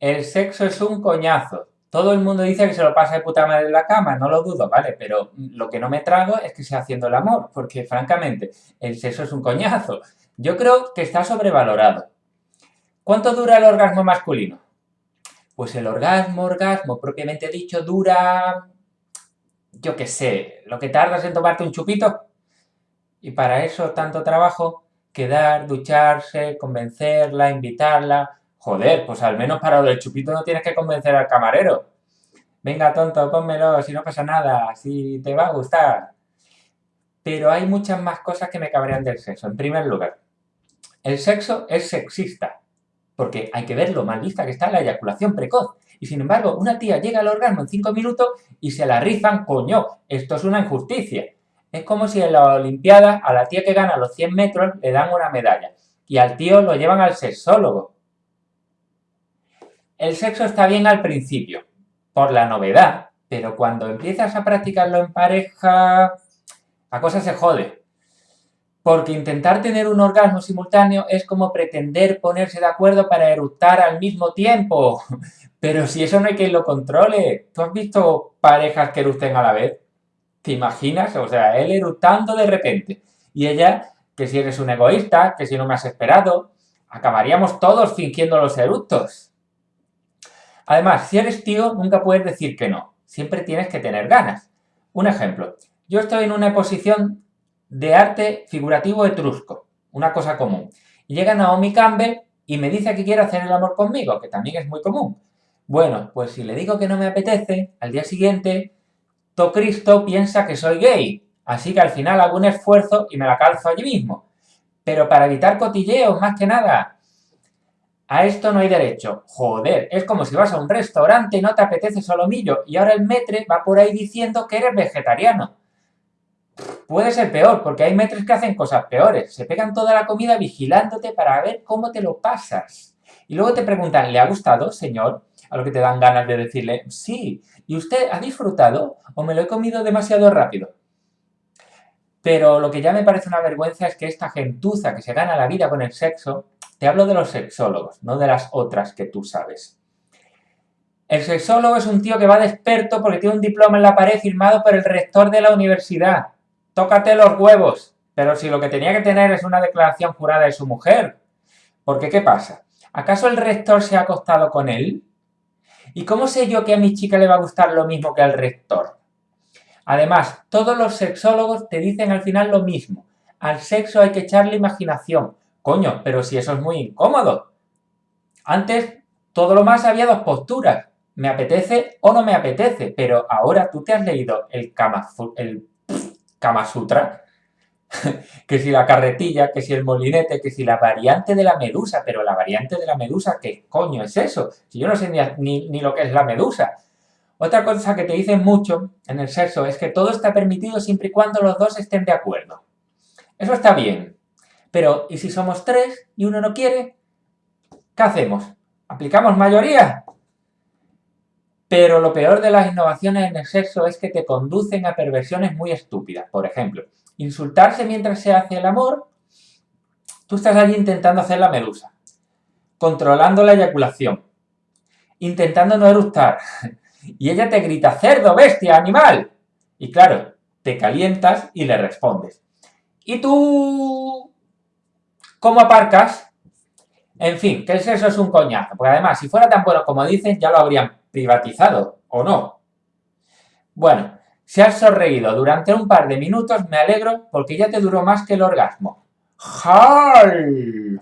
el sexo es un coñazo. Todo el mundo dice que se lo pasa de puta madre en la cama, no lo dudo, ¿vale? Pero lo que no me trago es que sea haciendo el amor, porque francamente, el sexo es un coñazo. Yo creo que está sobrevalorado. ¿Cuánto dura el orgasmo masculino? Pues el orgasmo, orgasmo, propiamente dicho, dura, yo qué sé, lo que tardas en tomarte un chupito. Y para eso tanto trabajo, quedar, ducharse, convencerla, invitarla. Joder, pues al menos para del chupito no tienes que convencer al camarero. Venga, tonto, pónmelo, si no pasa nada, si te va a gustar. Pero hay muchas más cosas que me cabrean del sexo. En primer lugar, el sexo es sexista porque hay que ver lo mal vista que está la eyaculación precoz. Y sin embargo, una tía llega al orgasmo en 5 minutos y se la rizan, coño, esto es una injusticia. Es como si en la Olimpiada a la tía que gana los 100 metros le dan una medalla y al tío lo llevan al sexólogo. El sexo está bien al principio, por la novedad, pero cuando empiezas a practicarlo en pareja, la cosa se jode. Porque intentar tener un orgasmo simultáneo es como pretender ponerse de acuerdo para eructar al mismo tiempo. Pero si eso no hay quien lo controle. ¿Tú has visto parejas que eructen a la vez? ¿Te imaginas? O sea, él eructando de repente. Y ella, que si eres un egoísta, que si no me has esperado, acabaríamos todos fingiendo los eructos. Además, si eres tío, nunca puedes decir que no. Siempre tienes que tener ganas. Un ejemplo. Yo estoy en una posición de arte figurativo etrusco, una cosa común. Y llega Naomi Campbell y me dice que quiere hacer el amor conmigo, que también es muy común. Bueno, pues si le digo que no me apetece, al día siguiente, To Cristo piensa que soy gay, así que al final hago un esfuerzo y me la calzo allí mismo. Pero para evitar cotilleos, más que nada. A esto no hay derecho. Joder, es como si vas a un restaurante y no te apetece solomillo y ahora el metre va por ahí diciendo que eres vegetariano. Puede ser peor, porque hay metres que hacen cosas peores. Se pegan toda la comida vigilándote para ver cómo te lo pasas. Y luego te preguntan, ¿le ha gustado, señor? A lo que te dan ganas de decirle, sí. ¿Y usted ha disfrutado o me lo he comido demasiado rápido? Pero lo que ya me parece una vergüenza es que esta gentuza que se gana la vida con el sexo, te hablo de los sexólogos, no de las otras que tú sabes. El sexólogo es un tío que va de experto porque tiene un diploma en la pared firmado por el rector de la universidad tócate los huevos. Pero si lo que tenía que tener es una declaración jurada de su mujer. Porque, ¿qué pasa? ¿Acaso el rector se ha acostado con él? ¿Y cómo sé yo que a mi chica le va a gustar lo mismo que al rector? Además, todos los sexólogos te dicen al final lo mismo. Al sexo hay que echarle imaginación. Coño, pero si eso es muy incómodo. Antes, todo lo más había dos posturas. Me apetece o no me apetece. Pero ahora tú te has leído el, Kama, Sutra, que si la carretilla, que si el molinete, que si la variante de la medusa, pero la variante de la medusa, ¿qué coño es eso? Si yo no sé ni, lo que es la medusa. Otra cosa que te dicen mucho en el sexo es que todo está permitido siempre y cuando los dos estén de acuerdo. Eso está bien. Pero, ¿y si somos tres y uno no quiere? ¿Qué hacemos? ¿Aplicamos mayoría? Pero lo peor de las innovaciones en el sexo es que te conducen a perversiones muy estúpidas. Por ejemplo, insultarse mientras se hace el amor, tú estás allí intentando hacer la medusa, controlando la eyaculación, intentando no eructar, y ella te grita, cerdo, bestia, animal. Y claro, te calientas y le respondes. ¿Y tú cómo aparcas? En fin, que el sexo es un coñazo, porque además, si fuera tan bueno como dicen, ya lo habrían privatizado, ¿o no? Bueno, si has sonreído durante un par de minutos, me alegro porque ya te duró más que el orgasmo. ¡Jal!